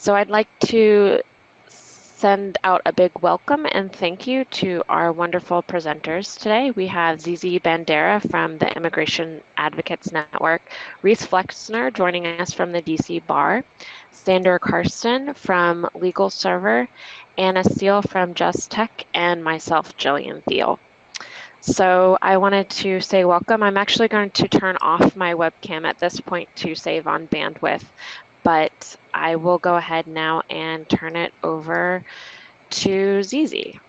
So I'd like to send out a big welcome and thank you to our wonderful presenters today. We have Zizi Bandera from the Immigration Advocates Network, Reese Flexner joining us from the DC Bar, Sander Karsten from Legal Server, Anna Steele from Just Tech, and myself, Jillian Thiel. So I wanted to say welcome. I'm actually going to turn off my webcam at this point to save on bandwidth, but I will go ahead now and turn it over to Zizi.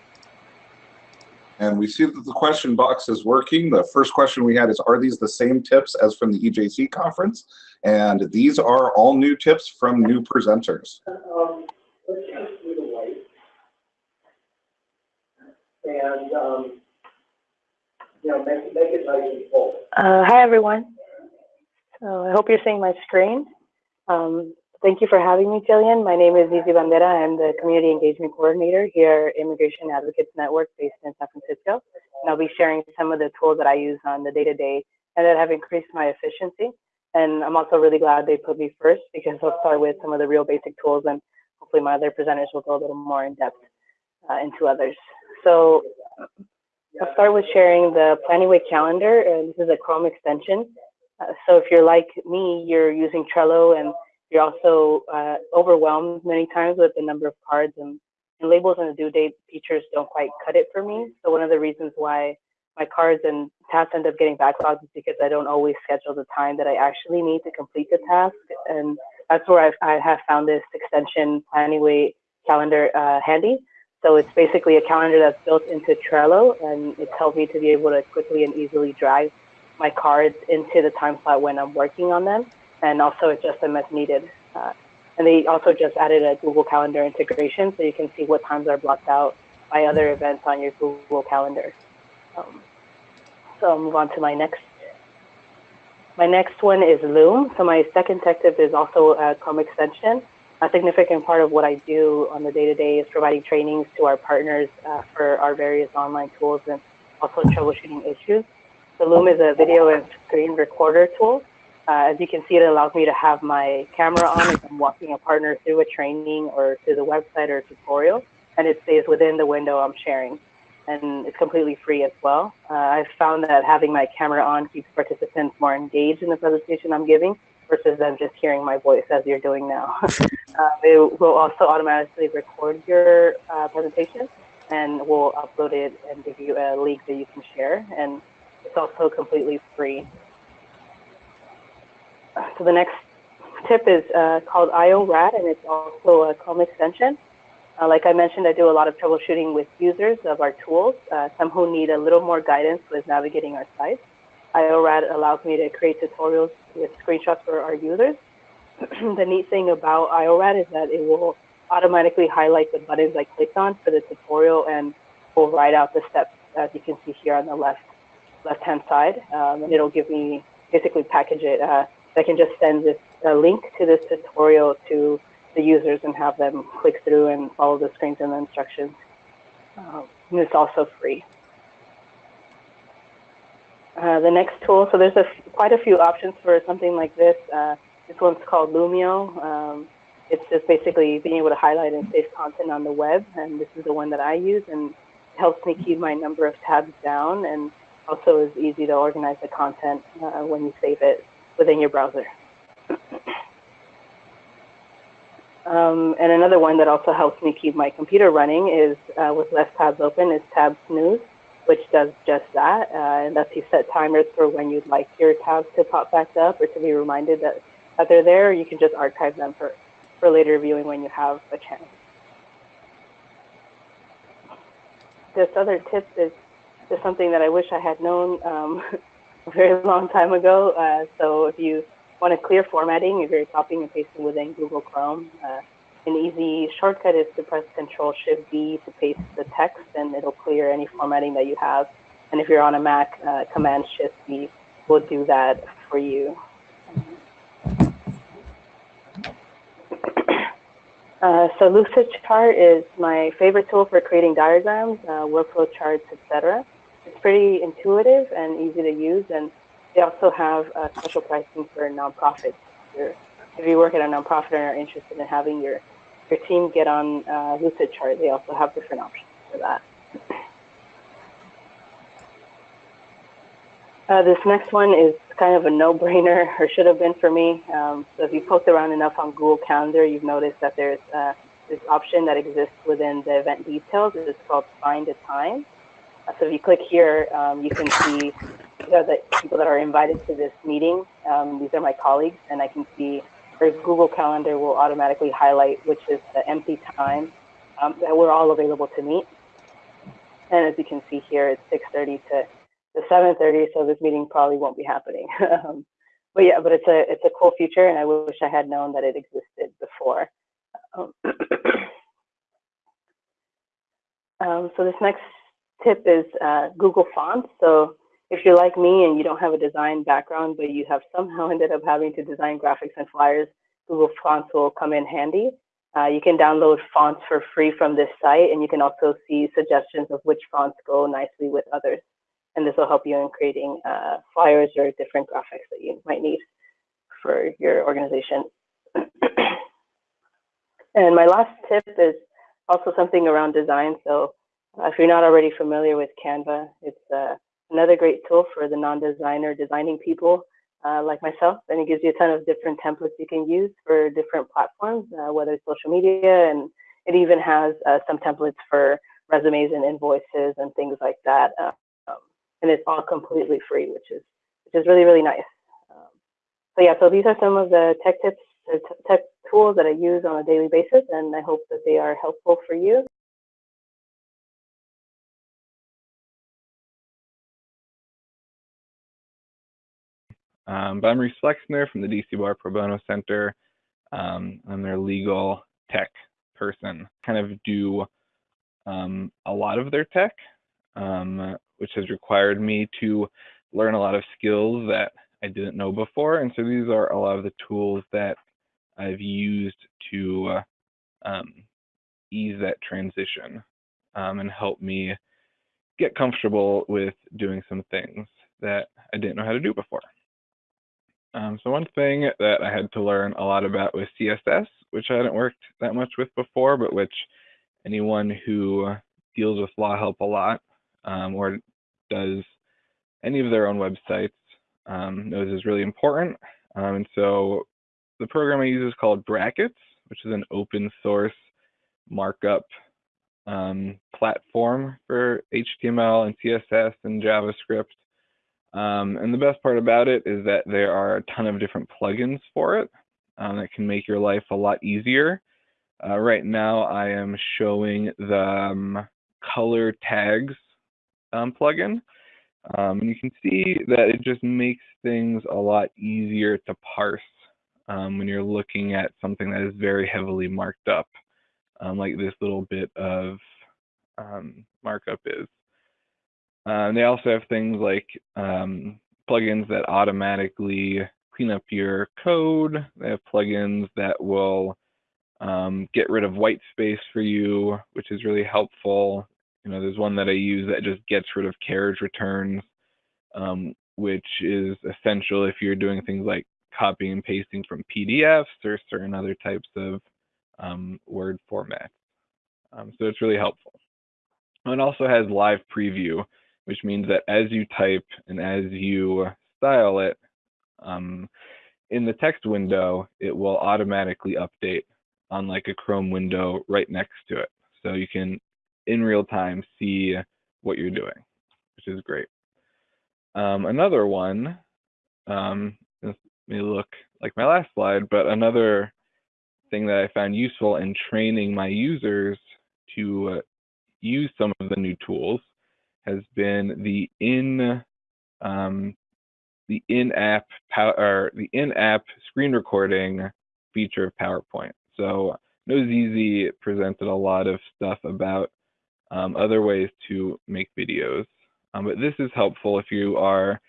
And we see that the question box is working. The first question we had is, are these the same tips as from the EJC conference? And these are all new tips from new presenters. Um, and um, you know, make, make it nice and full. Uh, hi, everyone. So I hope you're seeing my screen. Um, thank you for having me, Jillian. My name is Zizi Bandera. I'm the Community Engagement Coordinator here at Immigration Advocates Network based in San Francisco. And I'll be sharing some of the tools that I use on the day-to-day -day and that have increased my efficiency. And I'm also really glad they put me first because I'll start with some of the real basic tools and hopefully my other presenters will go a little more in depth uh, into others. So I'll start with sharing the Planyway calendar. And this is a Chrome extension. Uh, so if you're like me, you're using Trello and you're also uh, overwhelmed many times with the number of cards and, and, labels and the due date features don't quite cut it for me. So one of the reasons why my cards and tasks end up getting backlogged is because I don't always schedule the time that I actually need to complete the task. And that's where I've, I have found this extension Planyway calendar uh, handy. So it's basically a calendar that's built into Trello and it's helped me to be able to quickly and easily drive my cards into the time slot when I'm working on them, and also adjust them as needed. Uh, and they also just added a Google Calendar integration, so you can see what times are blocked out by other events on your Google Calendar. Um, so I'll move on to my next. My next one is Loom. So my second tech tip is also a Chrome extension. A significant part of what I do on the day-to-day -day is providing trainings to our partners uh, for our various online tools and also troubleshooting issues. The Loom is a video and screen recorder tool. Uh, as you can see, it allows me to have my camera on if I'm walking a partner through a training or to the website or tutorial, and it stays within the window I'm sharing. And it's completely free as well. Uh, I've found that having my camera on keeps participants more engaged in the presentation I'm giving versus them just hearing my voice as you're doing now. uh, it will also automatically record your uh, presentation and we'll upload it and give you a link that you can share. And it's also completely free. So the next tip is uh, called IORAD, and it's also a Chrome extension. Uh, like I mentioned, I do a lot of troubleshooting with users of our tools, uh, some who need a little more guidance with navigating our sites. IORAD allows me to create tutorials with screenshots for our users. the neat thing about IORAD is that it will automatically highlight the buttons I clicked on for the tutorial and will write out the steps as you can see here on the left left-hand side, um, and it'll give me basically package it. Uh, I can just send this link to this tutorial to the users and have them click through and follow the screens and the instructions. Um, and it's also free. Uh, the next tool, so there's a quite a few options for something like this. Uh, this one's called Lumio. Um, it's just basically being able to highlight and save content on the web, and this is the one that I use, and helps me keep my number of tabs down and also is easy to organize the content uh, when you save it within your browser. um, and another one that also helps me keep my computer running is uh, with less tabs open is Tab Snooze, which does just that. Uh, and lets you set timers for when you'd like your tabs to pop back up or to be reminded that, that they're there. You can just archive them for, for later viewing when you have a chance. This other tip is is something that I wish I had known um, a very long time ago. Uh, so if you want to clear formatting, if you're copying and pasting within Google Chrome, uh, an easy shortcut is to press Control Shift B to paste the text, and it'll clear any formatting that you have. And if you're on a Mac, uh, Command Shift B will do that for you. Uh, so Lucidchart is my favorite tool for creating diagrams, uh, workflow charts, etc. It's pretty intuitive and easy to use, and they also have uh, special pricing for nonprofits. If you work at a nonprofit and are interested in having your your team get on uh, Lucidchart, they also have different options for that. Uh, this next one is kind of a no-brainer, or should have been for me. Um, so if you poke around enough on Google Calendar, you've noticed that there's uh, this option that exists within the event details. It's called Find a Time. Uh, so if you click here, um, you can see these are the people that are invited to this meeting. Um, these are my colleagues, and I can see or Google Calendar will automatically highlight which is the empty time um, that we're all available to meet. And as you can see here, it's 6.30 to, to 7.30, so this meeting probably won't be happening. um, but yeah, but it's a, it's a cool feature, and I wish I had known that it existed before. Um, um so this next tip is uh, Google Fonts. So if you're like me and you don't have a design background, but you have somehow ended up having to design graphics and flyers, Google Fonts will come in handy. Uh, you can download fonts for free from this site, and you can also see suggestions of which fonts go nicely with others. And this will help you in creating uh, flyers or different graphics that you might need for your organization. and my last tip is also something around design. So if you're not already familiar with Canva, it's uh, another great tool for the non-designer designing people uh, like myself, and it gives you a ton of different templates you can use for different platforms, uh, whether it's social media, and it even has uh, some templates for resumes and invoices and things like that. Um, and it's all completely free, which is which is really really nice. Um, so yeah, so these are some of the tech tips, tech tools that I use on a daily basis, and I hope that they are helpful for you. Um, but I'm Reese Flexner from the DC Bar Pro Bono Center. Um, I'm their legal tech person, kind of do um, a lot of their tech, um, which has required me to learn a lot of skills that I didn't know before. And so these are a lot of the tools that I've used to uh, um, ease that transition um, and help me get comfortable with doing some things that I didn't know how to do before. Um, so one thing that I had to learn a lot about was CSS, which I hadn't worked that much with before, but which anyone who deals with law help a lot um, or does any of their own websites um, knows is really important. Um, and so the program I use is called Brackets, which is an open source markup um, platform for HTML and CSS and JavaScript. Um, and the best part about it is that there are a ton of different plugins for it um, that can make your life a lot easier. Uh, right now, I am showing the um, color tags um, plugin. Um, and you can see that it just makes things a lot easier to parse um, when you're looking at something that is very heavily marked up, like this little bit of markup is. Uh, they also have things like um, plugins that automatically clean up your code. They have plugins that will um, get rid of white space for you, which is really helpful. You know, there's one that I use that just gets rid of carriage returns, um, which is essential if you're doing things like copying and pasting from PDFs or certain other types of um, Word formats. Um, so it's really helpful. It also has live preview, which means that as you type and as you style it um, in the text window, it will automatically update on like a Chrome window right next to it. So you can in real time see what you're doing, which is great. Um, another one, um, this may look like my last slide, but another thing that I found useful in training my users to uh, use some of the new tools has been the in um, the in-app or the in-app screen recording feature of PowerPoint. So Zizi presented a lot of stuff about um, other ways to make videos, um, but this is helpful if you are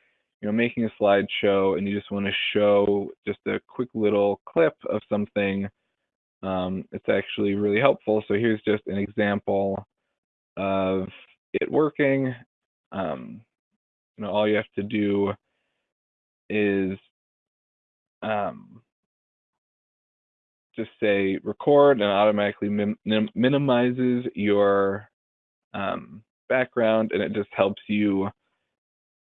you know, making a slideshow and you just want to show just a quick little clip of something. Um, it's actually really helpful. So here's just an example of it working, um, you know, all you have to do is um, just say record and automatically min minimizes your um, background and it just helps you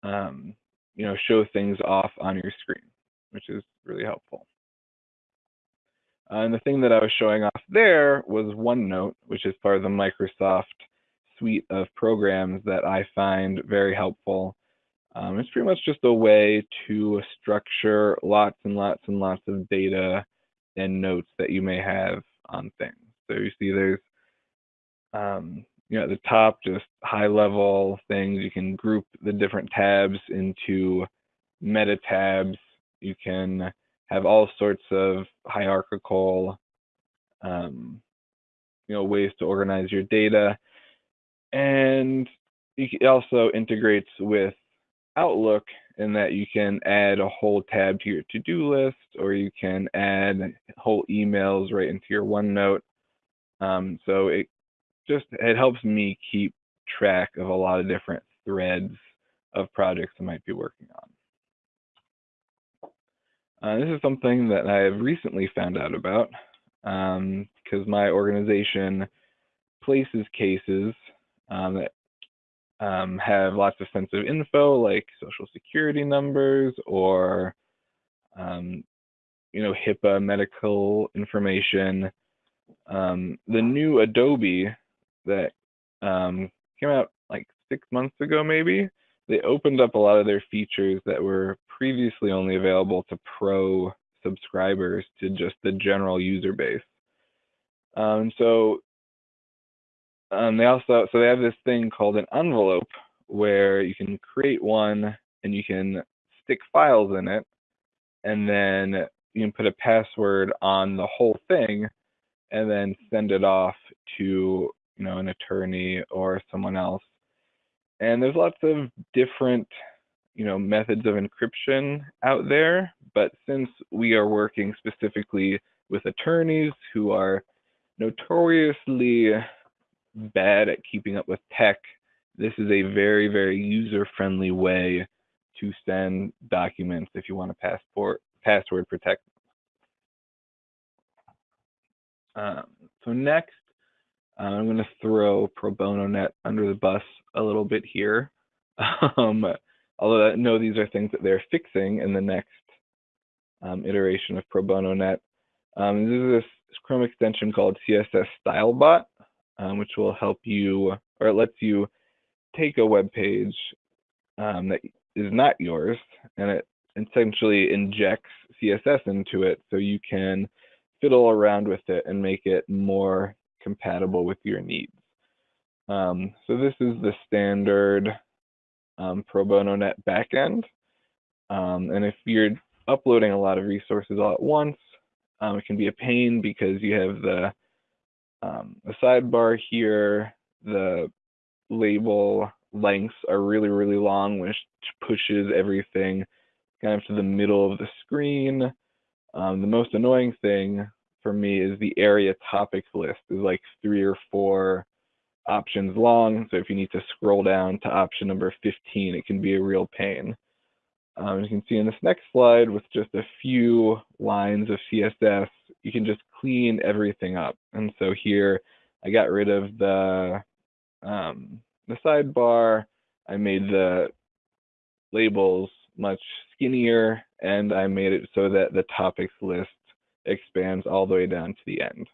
um, you know show things off on your screen which is really helpful. Uh, and the thing that I was showing off there was OneNote which is part of the Microsoft suite of programs that I find very helpful um, it's pretty much just a way to structure lots and lots and lots of data and notes that you may have on things. So you see there's, um, you know, at the top, just high level things. You can group the different tabs into meta tabs. You can have all sorts of hierarchical, um, you know, ways to organize your data. And it also integrates with Outlook in that you can add a whole tab to your to-do list or you can add whole emails right into your OneNote. Um, so it just it helps me keep track of a lot of different threads of projects I might be working on. Uh, this is something that I have recently found out about um, because my organization places cases um, that um, have lots of sensitive info like social security numbers or um, you know HIPAA medical information. Um, the new Adobe that um, came out like six months ago, maybe they opened up a lot of their features that were previously only available to pro subscribers to just the general user base. Um, so um, they also so they have this thing called an envelope where you can create one and you can stick files in it, and then you can put a password on the whole thing, and then send it off to you know an attorney or someone else. And there's lots of different you know methods of encryption out there, but since we are working specifically with attorneys who are notoriously bad at keeping up with tech, this is a very, very user-friendly way to send documents if you want to passport password protect. Um, so next, uh, I'm going to throw Pro Bono Net under the bus a little bit here. Um, although I know these are things that they're fixing in the next um, iteration of Pro Bono Net. Um, this is this Chrome extension called CSS StyleBot um, which will help you or it lets you take a web page um, that is not yours and it essentially injects CSS into it so you can fiddle around with it and make it more compatible with your needs. Um, so this is the standard um, Pro Bono Net backend. Um, and if you're uploading a lot of resources all at once, um, it can be a pain because you have the um, the sidebar here, the label lengths are really, really long, which pushes everything kind of to the middle of the screen. Um, the most annoying thing for me is the area topics list is like three or four options long. So if you need to scroll down to option number 15, it can be a real pain. Um, you can see in this next slide with just a few lines of CSS, you can just clean everything up. And so here I got rid of the, um, the sidebar. I made the labels much skinnier and I made it so that the topics list expands all the way down to the end.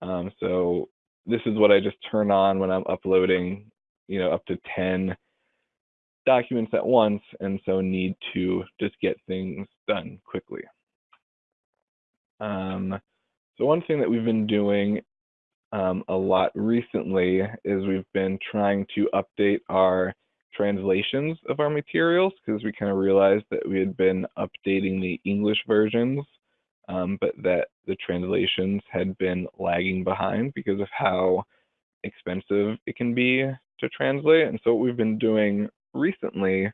Um, so this is what I just turn on when I'm uploading, you know, up to 10 documents at once and so need to just get things done quickly. Um, so one thing that we've been doing um, a lot recently is we've been trying to update our translations of our materials because we kind of realized that we had been updating the English versions, um, but that the translations had been lagging behind because of how expensive it can be to translate. And so what we've been doing recently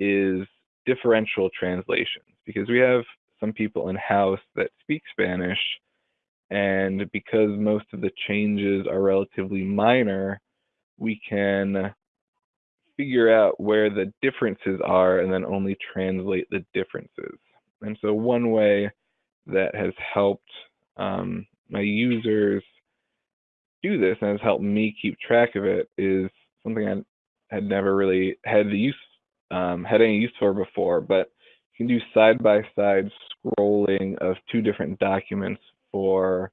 is differential translations because we have some people in house that speak Spanish and because most of the changes are relatively minor, we can figure out where the differences are and then only translate the differences. And so one way that has helped um, my users do this and has helped me keep track of it is something I had never really had the use um, had any use for before, but you can do side-by-side -side scrolling of two different documents for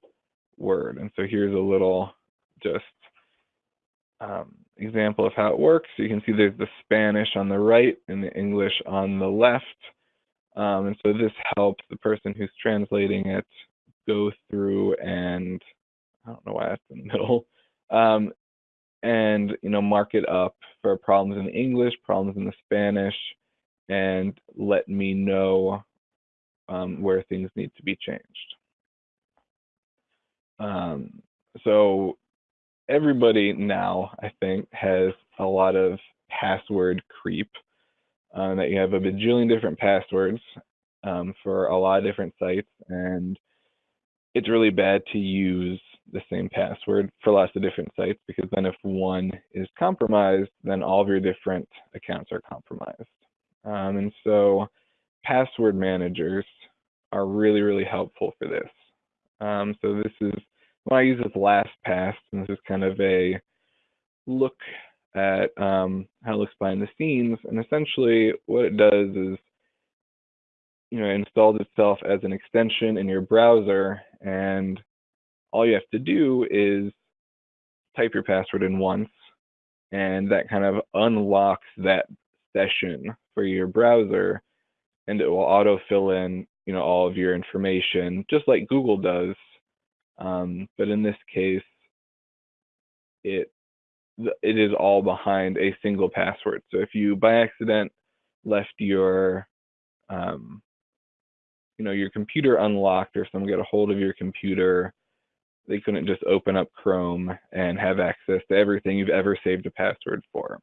Word. And so here's a little just um, example of how it works. So you can see there's the Spanish on the right and the English on the left. Um, and so this helps the person who's translating it go through and I don't know why that's in the middle, um, and you know mark it up for problems in English, problems in the Spanish, and let me know um, where things need to be changed. Um, so everybody now, I think, has a lot of password creep. Uh, that you have a bajillion different passwords um, for a lot of different sites, and it's really bad to use the same password for lots of different sites because then if one is compromised, then all of your different accounts are compromised. Um, and so password managers are really, really helpful for this. Um, so this is, when I use this LastPass, and this is kind of a look at um, how it looks behind the scenes. And essentially what it does is, you know, it installs itself as an extension in your browser and all you have to do is type your password in once and that kind of unlocks that session for your browser and it will auto fill in you know all of your information just like google does um, but in this case it it is all behind a single password so if you by accident left your um, you know your computer unlocked or someone got a hold of your computer they couldn't just open up Chrome and have access to everything you've ever saved a password for.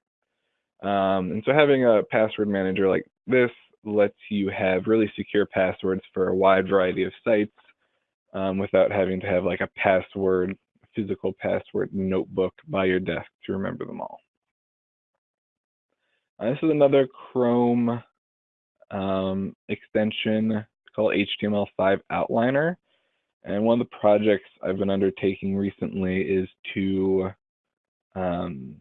Um, and so having a password manager like this lets you have really secure passwords for a wide variety of sites um, without having to have like a password, physical password notebook by your desk to remember them all. Uh, this is another Chrome um, extension called HTML5 Outliner. And one of the projects I've been undertaking recently is to um,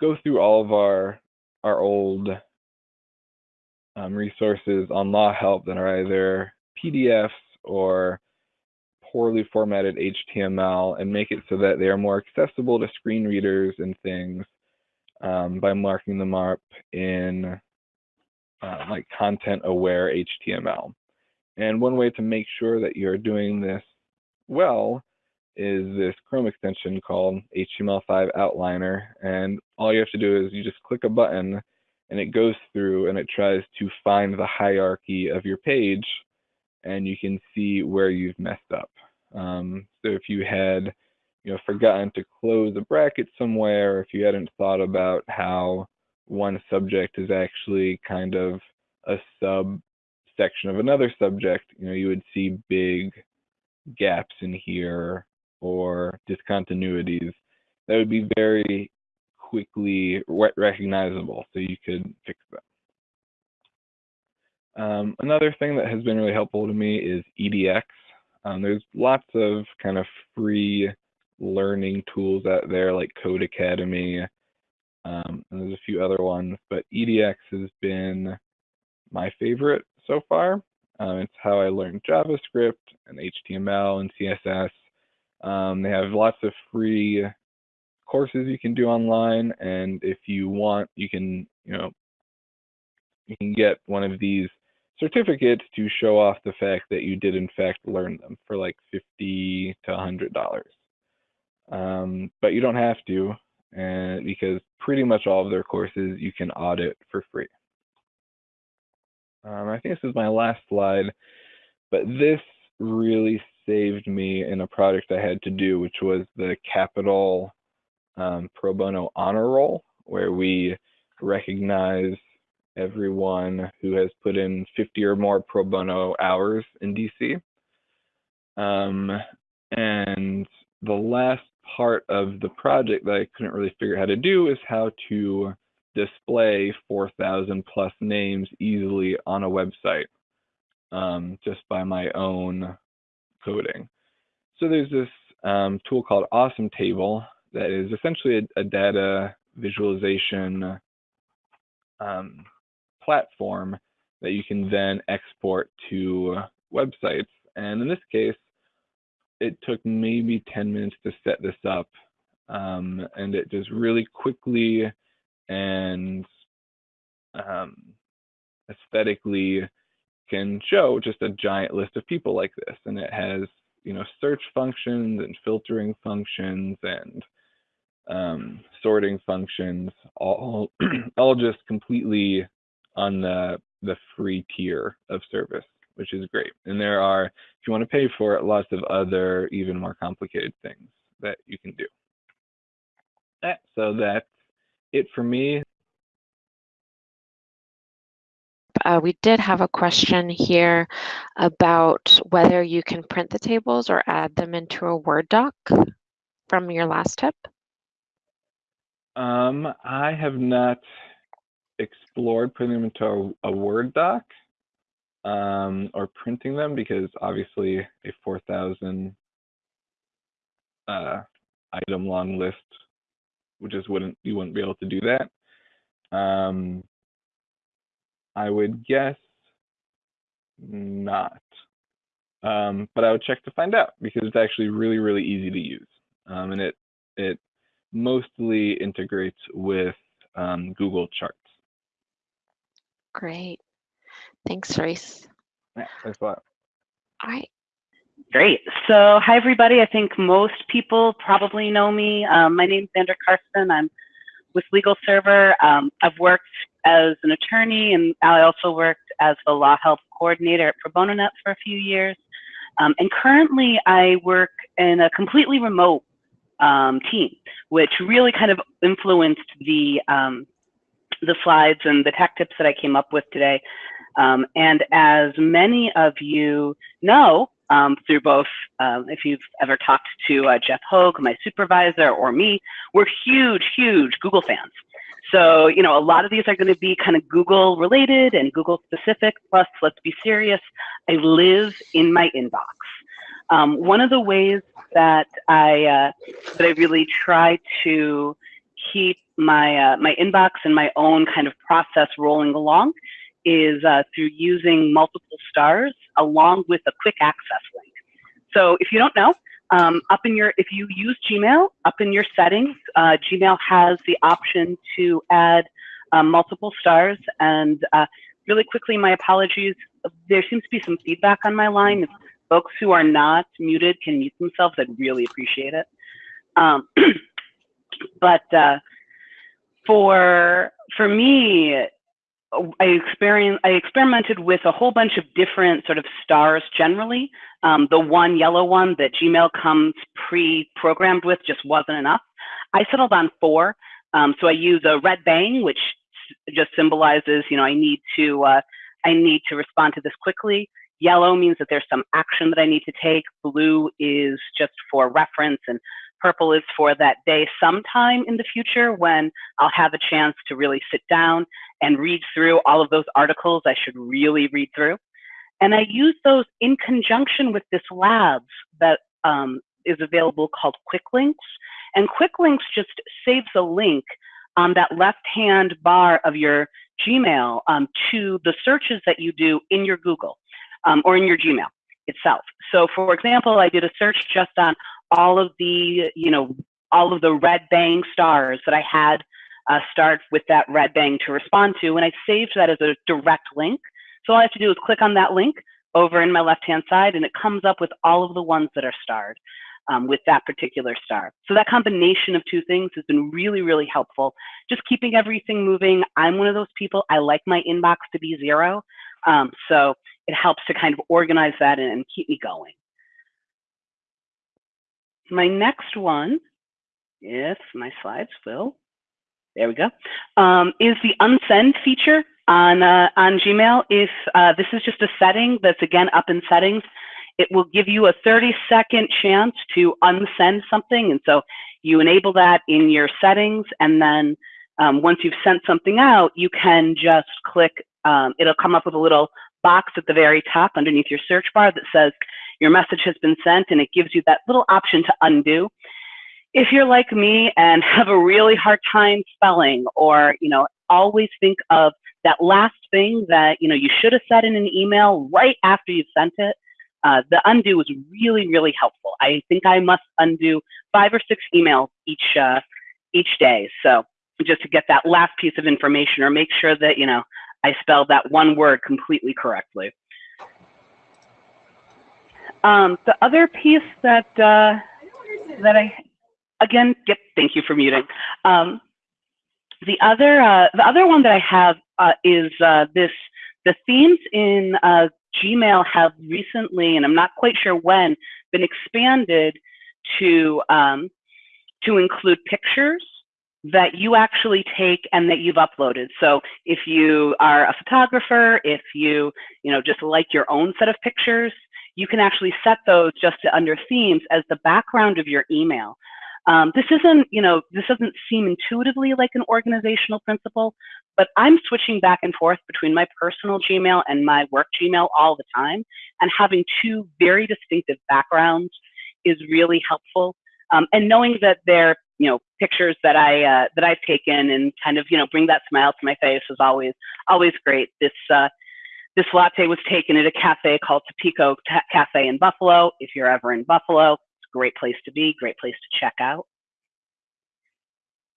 go through all of our our old um, resources on law help that are either PDFs or poorly formatted HTML and make it so that they are more accessible to screen readers and things um, by marking them up in uh, like content aware HTML. And one way to make sure that you're doing this well is this Chrome extension called HTML5 Outliner. And all you have to do is you just click a button and it goes through and it tries to find the hierarchy of your page and you can see where you've messed up. Um, so if you had you know, forgotten to close a bracket somewhere, or if you hadn't thought about how one subject is actually kind of a sub section of another subject, you know, you would see big gaps in here or discontinuities that would be very quickly recognizable so you could fix them. Um, another thing that has been really helpful to me is EDX. Um, there's lots of kind of free learning tools out there like Codecademy, um, and there's a few other ones, but EDX has been my favorite so far. Um, it's how I learned JavaScript and HTML and CSS. Um, they have lots of free courses you can do online, and if you want, you can, you know, you can get one of these certificates to show off the fact that you did in fact learn them for like 50 to 100 dollars. Um, but you don't have to, and because pretty much all of their courses you can audit for free. Um, I think this is my last slide, but this really saved me in a project I had to do, which was the Capital um, Pro Bono Honor Roll, where we recognize everyone who has put in 50 or more pro bono hours in DC. Um, and the last part of the project that I couldn't really figure out how to do is how to display 4,000 plus names easily on a website um, just by my own coding. So there's this um, tool called Awesome Table that is essentially a, a data visualization um, platform that you can then export to websites. And in this case, it took maybe 10 minutes to set this up. Um, and it just really quickly and um, aesthetically can show just a giant list of people like this. And it has, you know, search functions and filtering functions and um, sorting functions, all, all just completely on the, the free tier of service, which is great. And there are, if you want to pay for it, lots of other even more complicated things that you can do. So that's it for me. Uh, we did have a question here about whether you can print the tables or add them into a Word doc from your last tip. Um, I have not explored putting them into a, a Word doc um, or printing them because obviously a 4,000 uh, item long list, which just wouldn't you wouldn't be able to do that. Um, I would guess not. Um, but I would check to find out because it's actually really, really easy to use. Um, and it, it mostly integrates with um, Google Charts. Great. Thanks, Reese. Yeah, thanks a lot. All right. Great. So, hi, everybody. I think most people probably know me. Um, my name's Sandra Carson. I'm with Legal Server. Um, I've worked as an attorney, and I also worked as the law help coordinator at Pro Bono Net for a few years. Um, and currently, I work in a completely remote um, team, which really kind of influenced the um, the slides and the tech tips that I came up with today. Um, and as many of you know, um, through both, um, if you've ever talked to uh, Jeff Hogue, my supervisor, or me, we're huge, huge Google fans. So, you know, a lot of these are going to be kind of Google related and Google specific. Plus, let's be serious, I live in my inbox. Um, one of the ways that I uh, that I really try to keep my uh, my inbox and my own kind of process rolling along is uh, through using multiple stars along with a quick access link. So if you don't know, um, up in your, if you use Gmail, up in your settings, uh, Gmail has the option to add um, multiple stars. And uh, really quickly, my apologies. There seems to be some feedback on my line. If folks who are not muted can mute themselves, I'd really appreciate it. Um, but uh, for for me, I I experimented with a whole bunch of different sort of stars generally. Um, the one yellow one that Gmail comes pre-programmed with just wasn't enough. I settled on four. Um, so I use a red bang, which just symbolizes, you know, I need to, uh, I need to respond to this quickly. Yellow means that there's some action that I need to take. Blue is just for reference and Purple is for that day sometime in the future when I'll have a chance to really sit down and read through all of those articles I should really read through. And I use those in conjunction with this labs that um, is available called Quick Links. And Quick Links just saves a link on that left-hand bar of your Gmail um, to the searches that you do in your Google um, or in your Gmail itself. So for example, I did a search just on all of the, you know, all of the red bang stars that I had uh, start with that red bang to respond to, and I saved that as a direct link. So all I have to do is click on that link over in my left-hand side, and it comes up with all of the ones that are starred um, with that particular star. So that combination of two things has been really, really helpful. Just keeping everything moving. I'm one of those people, I like my inbox to be zero. Um, so it helps to kind of organize that and, and keep me going. My next one, if my slides will, there we go, um, is the unsend feature on, uh, on Gmail. If uh, this is just a setting that's again up in settings, it will give you a 30 second chance to unsend something. And so you enable that in your settings. And then um, once you've sent something out, you can just click, um, it'll come up with a little box at the very top underneath your search bar that says, your message has been sent and it gives you that little option to undo. If you're like me and have a really hard time spelling or, you know, always think of that last thing that, you know, you should have said in an email right after you sent it, uh, the undo is really, really helpful. I think I must undo five or six emails each, uh, each day. So just to get that last piece of information or make sure that, you know, I spelled that one word completely correctly. Um, the other piece that, uh, that I, again, yep, thank you for muting. Um, the other, uh, the other one that I have uh, is uh, this, the themes in uh, Gmail have recently, and I'm not quite sure when, been expanded to, um, to include pictures that you actually take and that you've uploaded. So if you are a photographer, if you, you know, just like your own set of pictures, you can actually set those just to under themes as the background of your email. Um, this isn't, you know, this doesn't seem intuitively like an organizational principle, but I'm switching back and forth between my personal Gmail and my work Gmail all the time. And having two very distinctive backgrounds is really helpful. Um, and knowing that they're, you know, pictures that I uh, that I've taken and kind of, you know, bring that smile to my face is always always great. This uh, this latte was taken at a cafe called Tapico Cafe in Buffalo. If you're ever in Buffalo, it's a great place to be, great place to check out.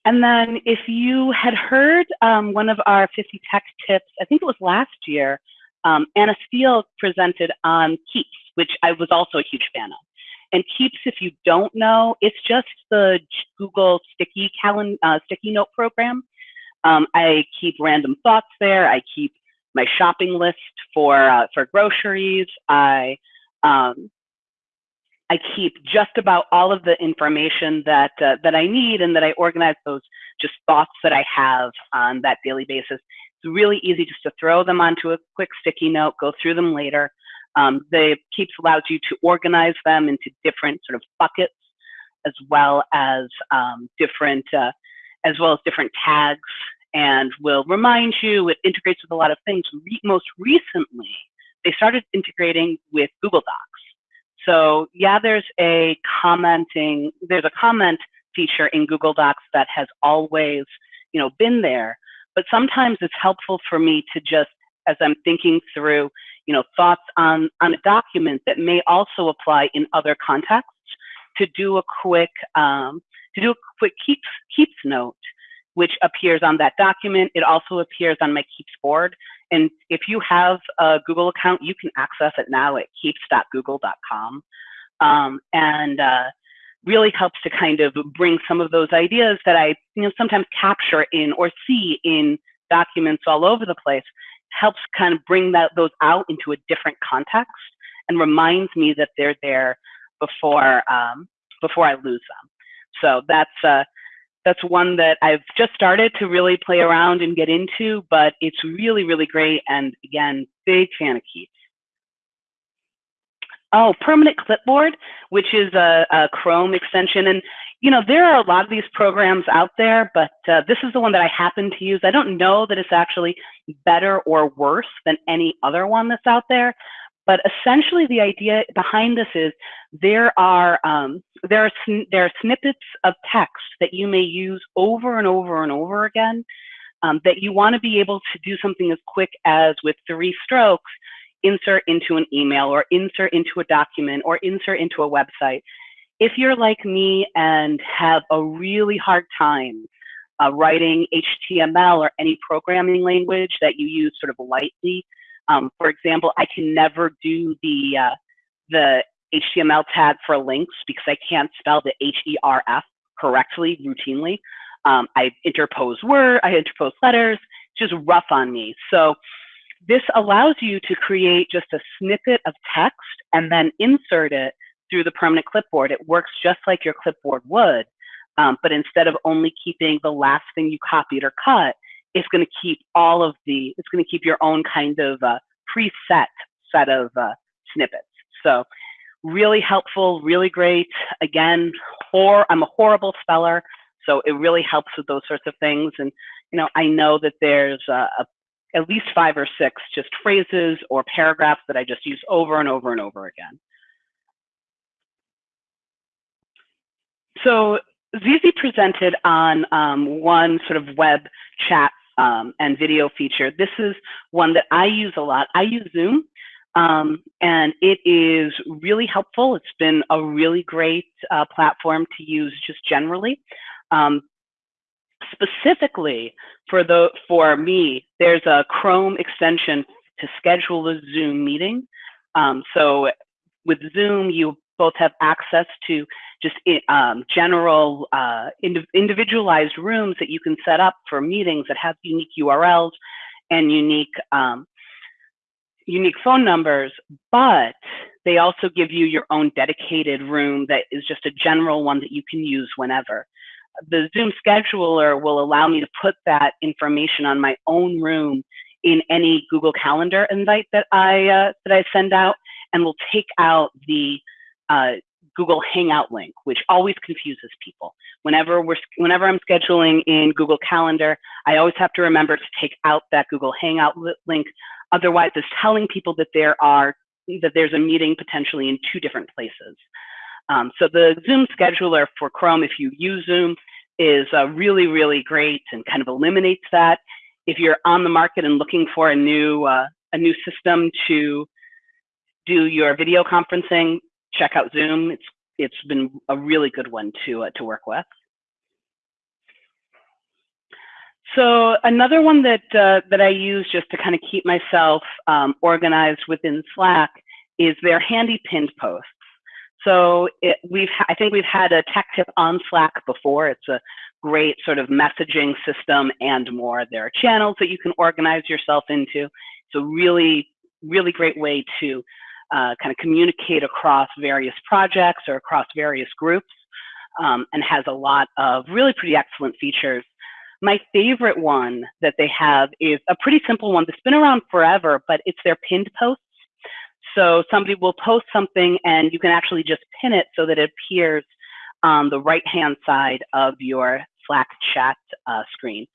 And then if you had heard um, one of our 50 tech tips, I think it was last year, um, Anna Steele presented on Keeps, which I was also a huge fan of. And Keeps, if you don't know, it's just the Google sticky calendar, uh, sticky note program. Um, I keep random thoughts there. I keep my shopping list for uh, for groceries. I um, I keep just about all of the information that uh, that I need and that I organize those just thoughts that I have on that daily basis. It's really easy just to throw them onto a quick sticky note, go through them later. Um, the Keeps allows you to organize them into different sort of buckets, as well as um, different uh, as well as different tags, and will remind you. It integrates with a lot of things. Re most recently, they started integrating with Google Docs. So yeah, there's a commenting, there's a comment feature in Google Docs that has always, you know, been there. But sometimes it's helpful for me to just, as I'm thinking through, you know, thoughts on, on a document that may also apply in other contexts, to do a quick, um, to do a quick keeps, keeps note, which appears on that document. It also appears on my Keeps board. And if you have a Google account, you can access it now at keeps.google.com. Um, and uh, really helps to kind of bring some of those ideas that I you know, sometimes capture in or see in documents all over the place, helps kind of bring that, those out into a different context and reminds me that they're there before, um, before I lose them. So that's, uh, that's one that I've just started to really play around and get into, but it's really, really great. And again, big fan of Keeps. Oh, permanent clipboard, which is a, a, Chrome extension. And, you know, there are a lot of these programs out there, but uh, this is the one that I happen to use. I don't know that it's actually better or worse than any other one that's out there, but essentially, the idea behind this is there are um, there are there are snippets of text that you may use over and over and over again. Um, that you want to be able to do something as quick as with three strokes, insert into an email or insert into a document or insert into a website. If you're like me and have a really hard time uh, writing HTML or any programming language that you use sort of lightly, um, for example, I can never do the uh, the HTML tag for links because I can't spell the H-E-R-F correctly routinely. Um, I interpose word, I interpose letters, just rough on me. So this allows you to create just a snippet of text and then insert it through the permanent clipboard. It works just like your clipboard would, um, but instead of only keeping the last thing you copied or cut, it's going to keep all of the, it's going to keep your own kind of uh, preset set of uh, snippets. So really helpful, really great. Again, hor I'm a horrible speller, so it really helps with those sorts of things. And you know, I know that there's a, at least five or six just phrases or paragraphs that I just use over and over and over again. So Zizi presented on um, one sort of web chat um, and video feature. This is one that I use a lot. I use Zoom, um, and it is really helpful. It's been a really great uh, platform to use just generally. Um, specifically for the for me, there's a Chrome extension to schedule a Zoom meeting. Um, so with Zoom, you both have access to just um, general uh, ind individualized rooms that you can set up for meetings that have unique URLs and unique um, unique phone numbers, but they also give you your own dedicated room that is just a general one that you can use whenever. The Zoom scheduler will allow me to put that information on my own room in any Google Calendar invite that I uh, that I send out, and will take out the uh, Google Hangout link, which always confuses people. Whenever we're whenever I'm scheduling in Google Calendar, I always have to remember to take out that Google Hangout link. Otherwise, it's telling people that there are that there's a meeting potentially in two different places. Um, so the Zoom scheduler for Chrome, if you use Zoom, is uh, really, really great and kind of eliminates that. If you're on the market and looking for a new uh, a new system to do your video conferencing, check out Zoom. It's it's been a really good one to uh, to work with. So another one that uh, that I use just to kind of keep myself um, organized within Slack is their handy pinned posts. So it, we've I think we've had a tech tip on Slack before. It's a great sort of messaging system and more. There are channels that you can organize yourself into. It's a really really great way to uh, kind of communicate across various projects or across various groups um, and has a lot of really pretty excellent features. My favorite one that they have is a pretty simple one that's been around forever, but it's their pinned posts. So somebody will post something and you can actually just pin it so that it appears on the right-hand side of your Slack chat uh, screen.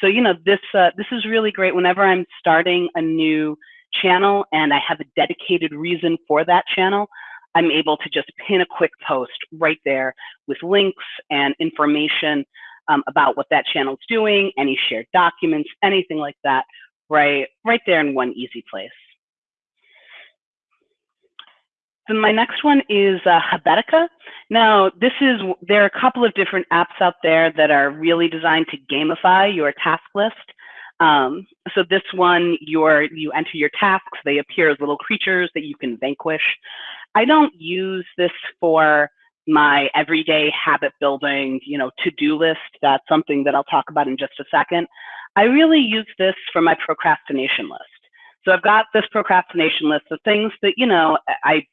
So, you know, this, uh, this is really great whenever I'm starting a new channel and I have a dedicated reason for that channel, I'm able to just pin a quick post right there with links and information um, about what that channel is doing, any shared documents, anything like that, right, right there in one easy place. My next one is uh, Habitica. Now, this is, there are a couple of different apps out there that are really designed to gamify your task list. Um, so this one, you enter your tasks, they appear as little creatures that you can vanquish. I don't use this for my everyday habit building, you know, to-do list. That's something that I'll talk about in just a second. I really use this for my procrastination list. So I've got this procrastination list of things that, you know, I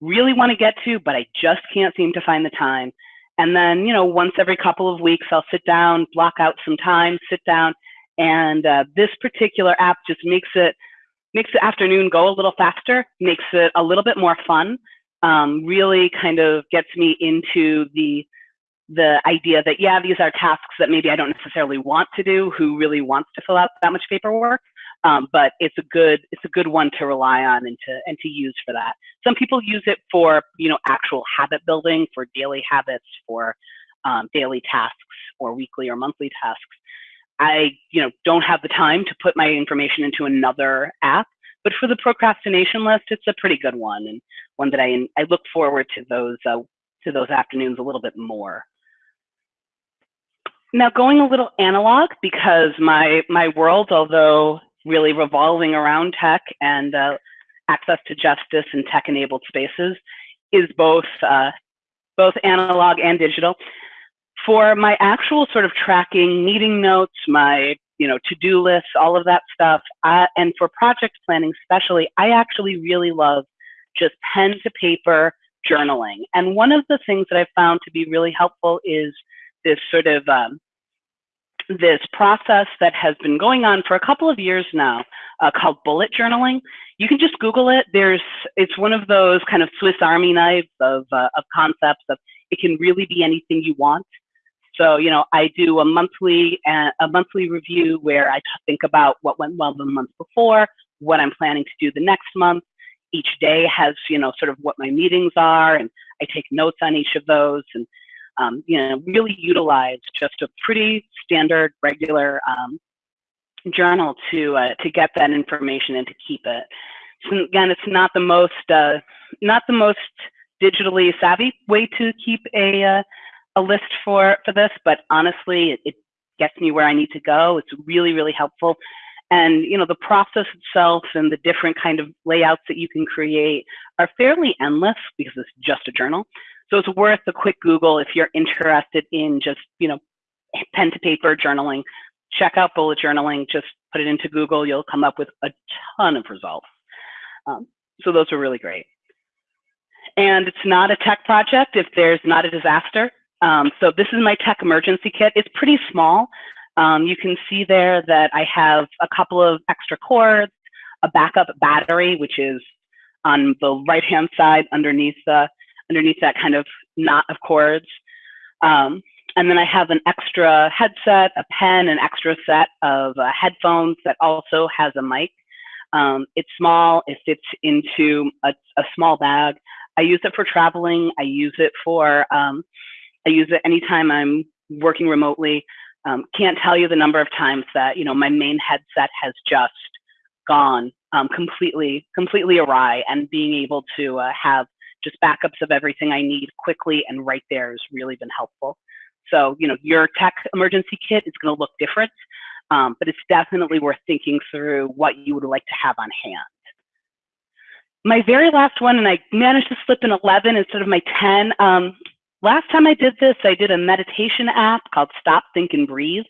really want to get to, but I just can't seem to find the time. And then, you know, once every couple of weeks, I'll sit down, block out some time, sit down, and uh, this particular app just makes it makes the afternoon go a little faster, makes it a little bit more fun. Um, really kind of gets me into the the idea that yeah, these are tasks that maybe I don't necessarily want to do. Who really wants to fill out that much paperwork? Um, but it's a good it's a good one to rely on and to and to use for that. Some people use it for you know actual habit building, for daily habits, for um, daily tasks, or weekly or monthly tasks. I, you know, don't have the time to put my information into another app. But for the procrastination list, it's a pretty good one and one that I I look forward to those uh, to those afternoons a little bit more. Now going a little analog because my my world, although really revolving around tech and uh, access to justice and tech-enabled spaces, is both uh, both analog and digital for my actual sort of tracking, meeting notes, my you know to-do lists, all of that stuff, uh, and for project planning especially, I actually really love just pen to paper journaling. And one of the things that I've found to be really helpful is this sort of um, this process that has been going on for a couple of years now uh, called bullet journaling. You can just Google it. There's, it's one of those kind of Swiss Army knives of, uh, of concepts of it can really be anything you want. So, you know, I do a monthly uh, a monthly review where I think about what went well the month before, what I'm planning to do the next month. Each day has, you know, sort of what my meetings are, and I take notes on each of those. And um, you know, really utilize just a pretty standard, regular um, journal to uh, to get that information and to keep it. So again, it's not the most uh, not the most digitally savvy way to keep a uh, a list for for this, but honestly, it, it gets me where I need to go. It's really really helpful. And you know the process itself and the different kind of layouts that you can create are fairly endless because it's just a journal. So it's worth a quick Google if you're interested in just you know pen to paper journaling. Check out bullet journaling. Just put it into Google. You'll come up with a ton of results. Um, so those are really great. And it's not a tech project if there's not a disaster. Um, so this is my tech emergency kit. It's pretty small. Um, you can see there that I have a couple of extra cords, a backup battery, which is on the right-hand side underneath the underneath that kind of knot of cords. Um, and then I have an extra headset, a pen, an extra set of uh, headphones that also has a mic. Um, it's small, it fits into a, a, small bag. I use it for traveling. I use it for, um, I use it anytime I'm working remotely. Um, can't tell you the number of times that, you know, my main headset has just gone um, completely, completely awry and being able to uh, have just backups of everything I need quickly and right there has really been helpful. So, you know, your tech emergency kit is going to look different, um, but it's definitely worth thinking through what you would like to have on hand. My very last one, and I managed to slip an 11 instead of my 10. Um, last time I did this, I did a meditation app called Stop, Think, and Breathe.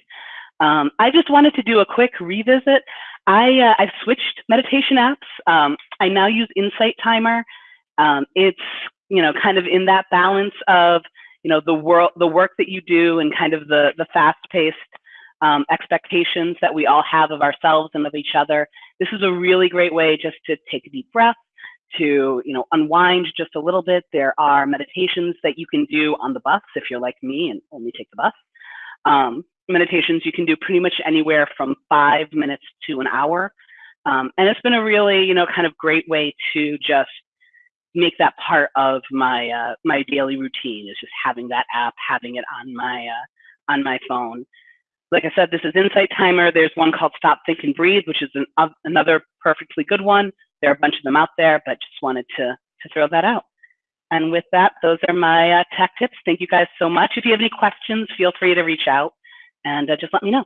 Um, I just wanted to do a quick revisit. I, uh, I've switched meditation apps. Um, I now use Insight Timer. Um, it's, you know, kind of in that balance of you know the world the work that you do and kind of the the fast paced um, expectations that we all have of ourselves and of each other this is a really great way just to take a deep breath to you know unwind just a little bit there are meditations that you can do on the bus if you're like me and only take the bus um, meditations you can do pretty much anywhere from five minutes to an hour um, and it's been a really you know kind of great way to just make that part of my uh, my daily routine is just having that app, having it on my uh, on my phone. Like I said, this is Insight Timer. There's one called Stop, Think, and Breathe, which is an, uh, another perfectly good one. There are a bunch of them out there, but just wanted to to throw that out. And with that, those are my uh, tech tips. Thank you guys so much. If you have any questions, feel free to reach out and uh, just let me know.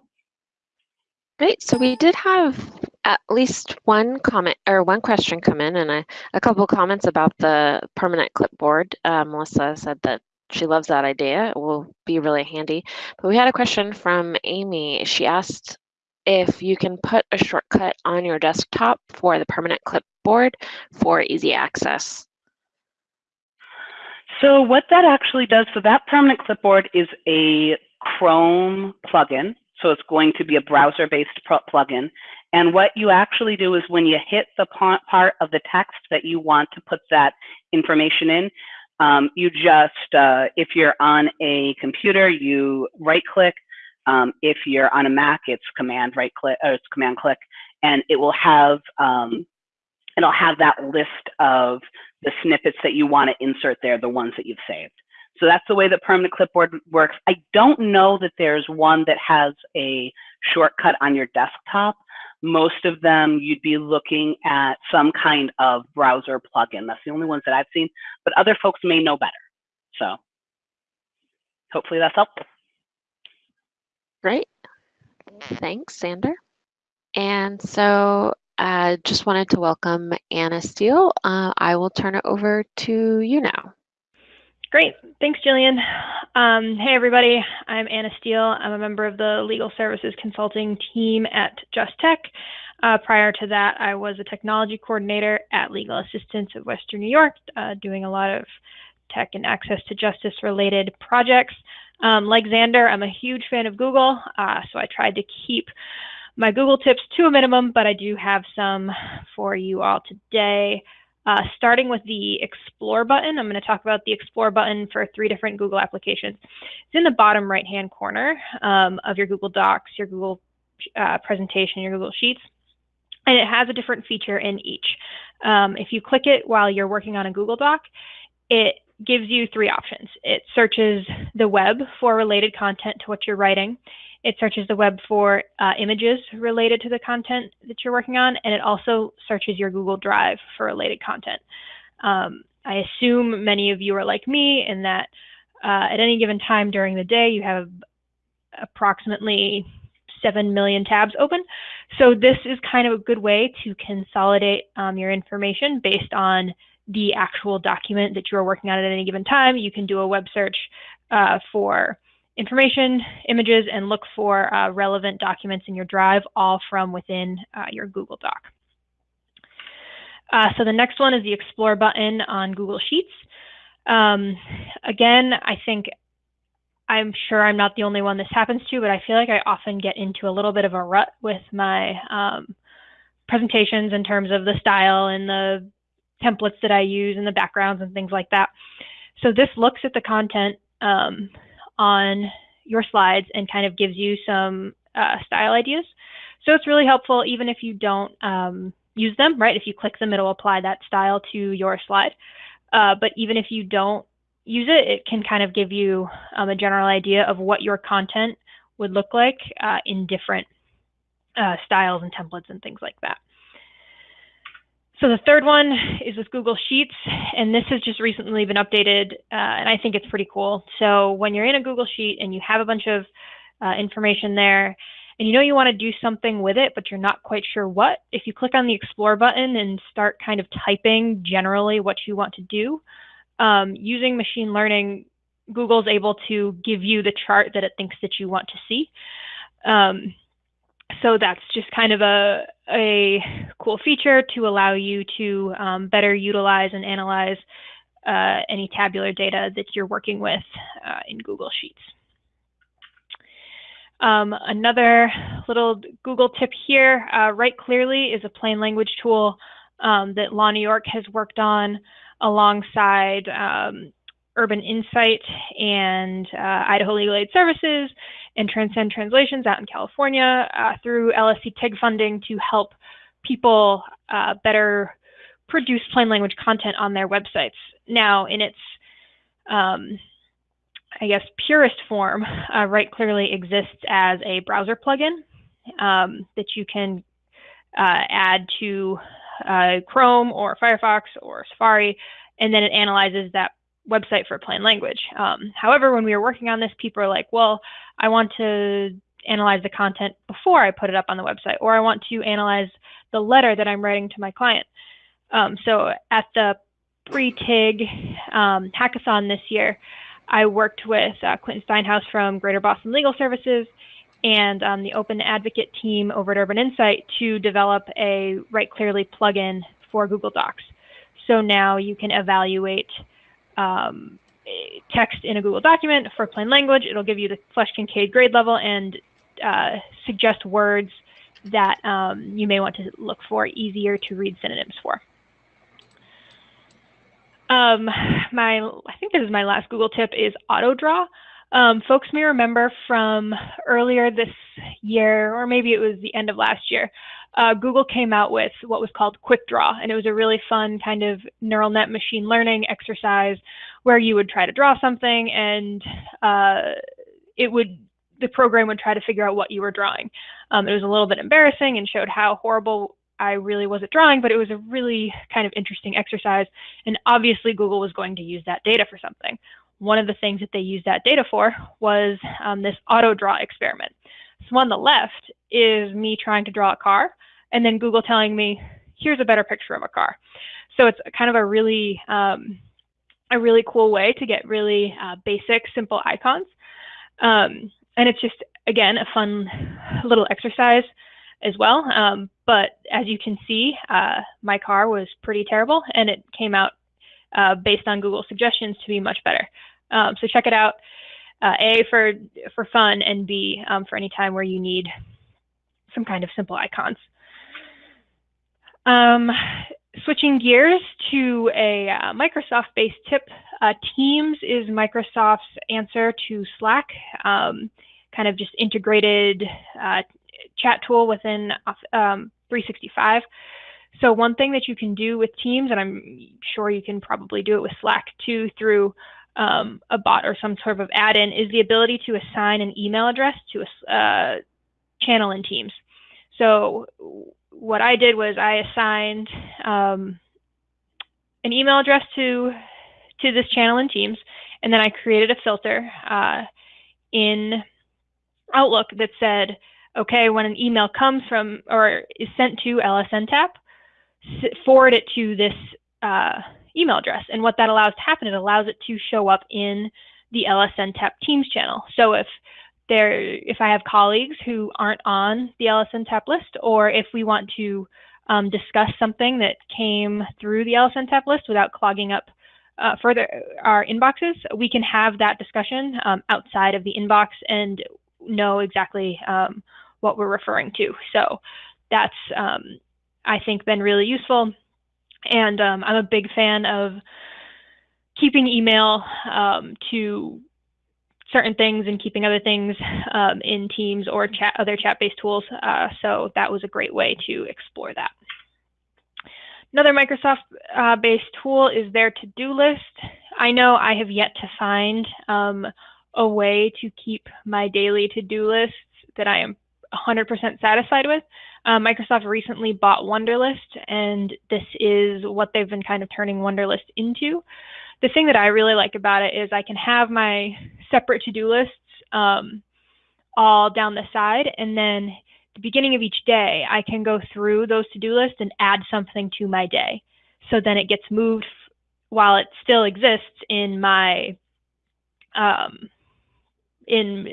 Great. So we did have at least one comment or one question come in and a, a couple comments about the permanent clipboard. Uh, Melissa said that she loves that idea. It will be really handy. But we had a question from Amy. She asked if you can put a shortcut on your desktop for the permanent clipboard for easy access. So what that actually does, so that permanent clipboard is a Chrome plugin so it's going to be a browser-based plugin. And what you actually do is when you hit the part of the text that you want to put that information in, um, you just, uh, if you're on a computer, you right click. Um, if you're on a Mac, it's command right click, or it's command click, and it will have, um, it'll have that list of the snippets that you want to insert there, the ones that you've saved. So that's the way that permanent clipboard works. I don't know that there's one that has a shortcut on your desktop. Most of them you'd be looking at some kind of browser plugin. That's the only ones that I've seen, but other folks may know better. So hopefully that's helpful. Great. Thanks, Xander. And so I uh, just wanted to welcome Anna Steele. Uh, I will turn it over to you now. Great. Thanks, Jillian. Um, hey, everybody. I'm Anna Steele. I'm a member of the Legal Services Consulting team at JustTech. Uh, prior to that, I was a technology coordinator at Legal Assistance of Western New York, uh, doing a lot of tech and access to justice related projects. Um, like Xander, I'm a huge fan of Google, uh, so I tried to keep my Google tips to a minimum, but I do have some for you all today. Uh, starting with the Explore button, I'm going to talk about the Explore button for three different Google applications. It's in the bottom right-hand corner um, of your Google Docs, your Google uh, presentation, your Google Sheets, and it has a different feature in each. Um, if you click it while you're working on a Google Doc, it gives you three options. It searches the web for related content to what you're writing. It searches the web for uh, images related to the content that you're working on, and it also searches your Google Drive for related content. Um, I assume many of you are like me in that uh, at any given time during the day, you have approximately 7 million tabs open. So this is kind of a good way to consolidate um, your information based on the actual document that you're working on at any given time. You can do a web search uh, for information, images, and look for uh, relevant documents in your drive, all from within uh, your Google Doc. Uh, so the next one is the Explore button on Google Sheets. Um, again, I think I'm sure I'm not the only one this happens to, but I feel like I often get into a little bit of a rut with my um, presentations in terms of the style and the templates that I use and the backgrounds and things like that. So this looks at the content um, on your slides and kind of gives you some uh, style ideas. So it's really helpful even if you don't um, use them, right? If you click them, it'll apply that style to your slide. Uh, but even if you don't use it, it can kind of give you um, a general idea of what your content would look like uh, in different uh, styles and templates and things like that. So the third one is with Google Sheets, and this has just recently been updated, uh, and I think it's pretty cool. So when you're in a Google Sheet and you have a bunch of uh, information there, and you know you want to do something with it, but you're not quite sure what, if you click on the Explore button and start kind of typing generally what you want to do, um, using machine learning, Google's able to give you the chart that it thinks that you want to see. Um, so that's just kind of a, a cool feature to allow you to um, better utilize and analyze uh, any tabular data that you're working with uh, in Google Sheets. Um, another little Google tip here, uh, Write Clearly is a plain language tool um, that Law New York has worked on alongside um, Urban Insight and uh, Idaho Legal Aid Services and Transcend Translations out in California uh, through LSC TIG funding to help people uh, better produce plain language content on their websites. Now, in its, um, I guess, purest form, uh, Write Clearly exists as a browser plugin um, that you can uh, add to uh, Chrome or Firefox or Safari, and then it analyzes that website for plain language. Um, however, when we were working on this, people are like, well, I want to analyze the content before I put it up on the website, or I want to analyze the letter that I'm writing to my client. Um, so at the pre-TIG um, hackathon this year, I worked with uh, Quinten Steenhuis from Greater Boston Legal Services and um, the Open Advocate team over at Urban Insight to develop a Write Clearly plugin for Google Docs. So now you can evaluate um, text in a Google document for plain language. It'll give you the Flesch Kincaid grade level and uh, suggest words that um, you may want to look for easier to read synonyms for. Um, my, I think this is my last Google tip is AutoDraw. Um, folks may remember from earlier this year, or maybe it was the end of last year, uh, Google came out with what was called Quick Draw, and it was a really fun kind of neural net machine learning exercise where you would try to draw something and uh, it would the program would try to figure out what you were drawing. Um, it was a little bit embarrassing and showed how horrible I really was at drawing, but it was a really kind of interesting exercise. And obviously, Google was going to use that data for something. One of the things that they used that data for was um, this auto draw experiment. So on the left is me trying to draw a car, and then Google telling me, here's a better picture of a car. So it's kind of a really, um, a really cool way to get really uh, basic, simple icons. Um, and it's just, again, a fun little exercise as well. Um, but as you can see, uh, my car was pretty terrible and it came out uh, based on Google suggestions to be much better. Um, so check it out. Uh, A for for fun and B um, for any time where you need some kind of simple icons. Um, switching gears to a uh, Microsoft-based tip, uh, Teams is Microsoft's answer to Slack, um, kind of just integrated uh, chat tool within um, 365. So one thing that you can do with Teams, and I'm sure you can probably do it with Slack too through um, a bot or some sort of add-in, is the ability to assign an email address to a uh, channel in Teams. So what I did was I assigned um, an email address to to this channel in Teams, and then I created a filter uh, in Outlook that said, okay, when an email comes from or is sent to LSN Tap, forward it to this uh, email address. And what that allows to happen, it allows it to show up in the LSN Tap Teams channel. So if there, if I have colleagues who aren't on the LSNTAP list, or if we want to um, discuss something that came through the LSNTAP list without clogging up uh, further our inboxes, we can have that discussion um, outside of the inbox and know exactly um, what we're referring to. So that's, um, I think, been really useful. And um, I'm a big fan of keeping email um, to certain things and keeping other things um, in Teams or chat, other chat-based tools. Uh, so that was a great way to explore that. Another Microsoft-based uh, tool is their to-do list. I know I have yet to find um, a way to keep my daily to-do lists that I am 100% satisfied with. Uh, Microsoft recently bought Wunderlist, and this is what they've been kind of turning Wunderlist into. The thing that I really like about it is I can have my separate to-do lists um, all down the side, and then the beginning of each day, I can go through those to-do lists and add something to my day. So then it gets moved while it still exists in my um, in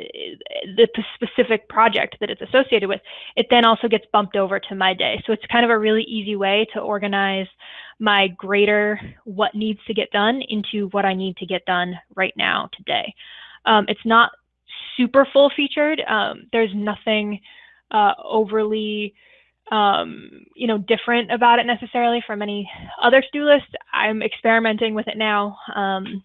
the specific project that it's associated with, it then also gets bumped over to my day. So it's kind of a really easy way to organize my greater what needs to get done into what I need to get done right now today. Um, it's not super full featured. Um, there's nothing uh, overly um, you know, different about it necessarily from any other to-do list. I'm experimenting with it now. Um,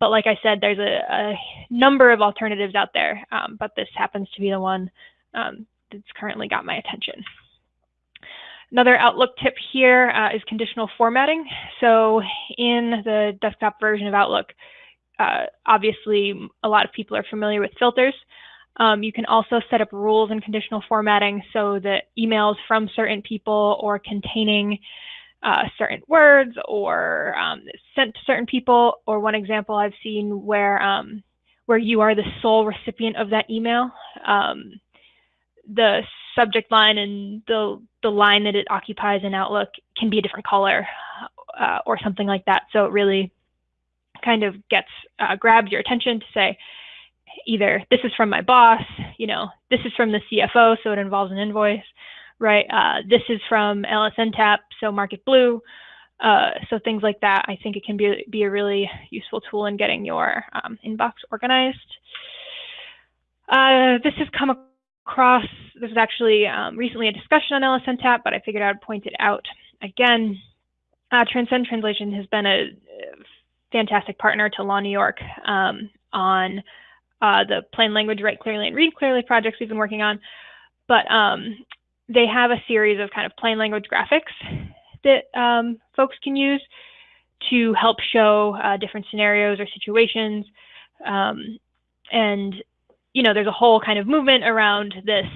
but like I said, there's a, a number of alternatives out there, um, but this happens to be the one um, that's currently got my attention. Another Outlook tip here uh, is conditional formatting. So in the desktop version of Outlook, uh, obviously a lot of people are familiar with filters. Um, you can also set up rules and conditional formatting so that emails from certain people or containing uh, certain words or um, sent to certain people. Or one example I've seen where um, where you are the sole recipient of that email, um, the subject line and the the line that it occupies in Outlook can be a different color uh, or something like that. So it really kind of gets uh, grabs your attention to say either this is from my boss, you know, this is from the CFO, so it involves an invoice, right? Uh, this is from LSN Tap, so Market Blue. Uh, so things like that, I think it can be, be a really useful tool in getting your um, inbox organized. Uh, this has come across, this is actually um, recently a discussion on LSN Tap, but I figured I would point it out again. Uh, Transcend Translation has been a fantastic partner to Law New York um, on uh, the plain language, write clearly, and read clearly projects we've been working on. But um, they have a series of kind of plain language graphics that um, folks can use to help show uh, different scenarios or situations. Um, and, you know, there's a whole kind of movement around this,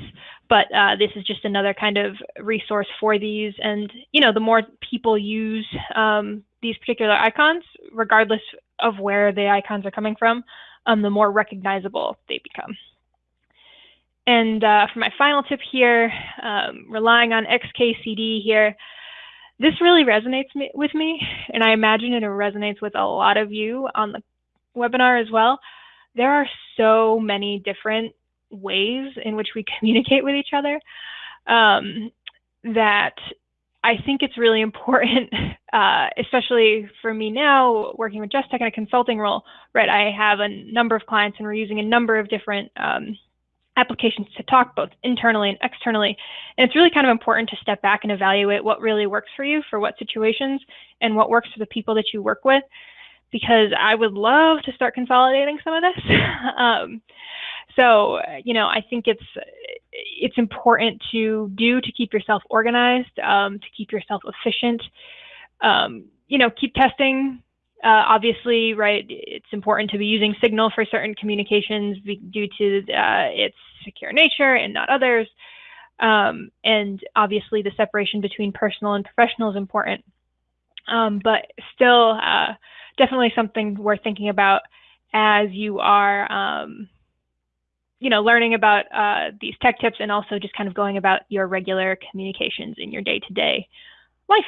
but uh, this is just another kind of resource for these. And, you know, the more people use um, these particular icons, regardless of where the icons are coming from, um, the more recognizable they become. And uh, for my final tip here, um, relying on XKCD here, this really resonates me, with me, and I imagine it resonates with a lot of you on the webinar as well. There are so many different ways in which we communicate with each other um, that I think it's really important, uh, especially for me now, working with Just Tech in a consulting role, right? I have a number of clients and we're using a number of different um, applications to talk both internally and externally. And it's really kind of important to step back and evaluate what really works for you for what situations and what works for the people that you work with, because I would love to start consolidating some of this. um, so, you know, I think it's it's important to do to keep yourself organized, um, to keep yourself efficient. Um, you know, keep testing. Uh, obviously, right, it's important to be using Signal for certain communications due to uh, its secure nature and not others. Um, and obviously, the separation between personal and professional is important. Um, but still, uh, definitely something worth thinking about as you are um, you know, learning about uh, these tech tips and also just kind of going about your regular communications in your day-to-day life.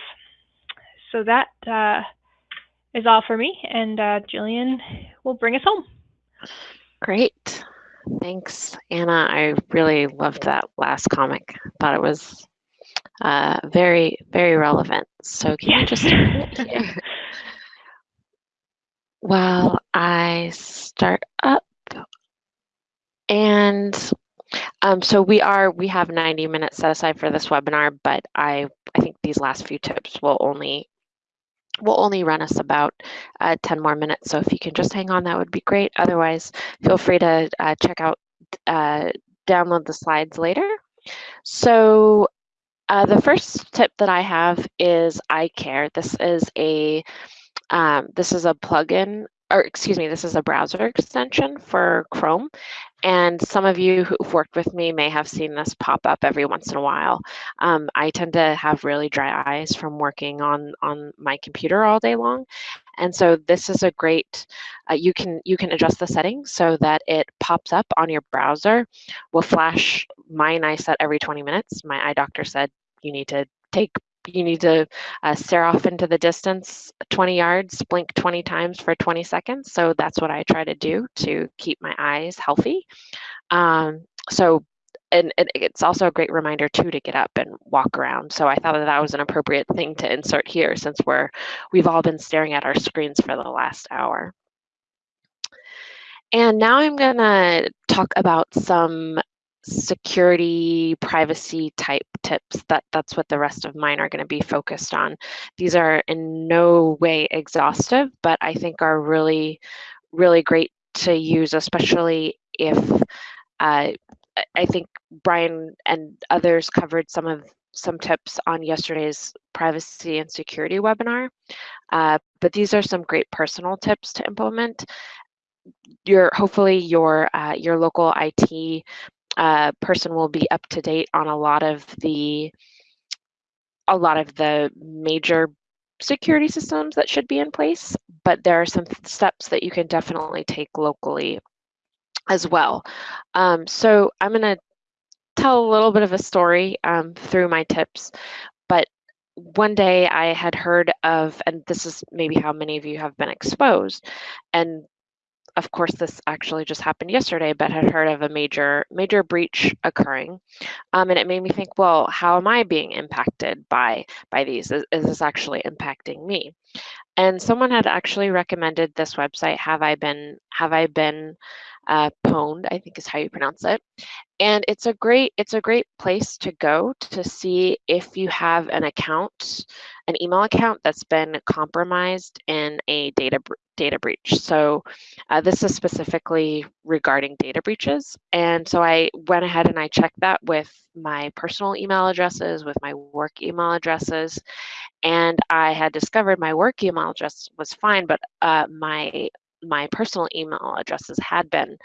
So that uh, is all for me, and uh, Jillian will bring us home. Great. Thanks, Anna. I really loved that last comic. Thought it was uh, very, very relevant. So can yes. you just? While I start up and um, so we are, we have 90 minutes set aside for this webinar, but I, I think these last few tips will only will only run us about uh, 10 more minutes. So if you can just hang on, that would be great. Otherwise, feel free to uh, check out, uh, download the slides later. So uh, the first tip that I have is iCare. This is a um, this is a plugin or excuse me, this is a browser extension for Chrome. And some of you who've worked with me may have seen this pop up every once in a while. Um, I tend to have really dry eyes from working on, on my computer all day long. And so this is a great, uh, you can you can adjust the settings so that it pops up on your browser. Will flash, mine I set every 20 minutes. My eye doctor said you need to take you need to uh, stare off into the distance 20 yards, blink 20 times for 20 seconds. So that's what I try to do to keep my eyes healthy. Um, so and, and, it's also a great reminder too to get up and walk around. So I thought that that was an appropriate thing to insert here since we're we've all been staring at our screens for the last hour. And now I'm gonna talk about some security privacy type tips that that's what the rest of mine are going to be focused on. These are in no way exhaustive but i think are really really great to use especially if uh, i think brian and others covered some of some tips on yesterday's privacy and security webinar. Uh, but these are some great personal tips to implement. Your hopefully your uh, your local IT uh, person will be up to date on a lot of the a lot of the major security systems that should be in place, but there are some steps that you can definitely take locally as well. Um, so I'm going to tell a little bit of a story um, through my tips, but one day I had heard of, and this is maybe how many of you have been exposed, and of course, this actually just happened yesterday, but had heard of a major major breach occurring, um, and it made me think, well, how am I being impacted by by these? Is, is this actually impacting me? And someone had actually recommended this website. Have I been Have I been uh, pwned? I think is how you pronounce it and it's a great it's a great place to go to see if you have an account an email account that's been compromised in a data data breach so uh, this is specifically regarding data breaches and so i went ahead and i checked that with my personal email addresses with my work email addresses and i had discovered my work email address was fine but uh, my my personal email addresses had been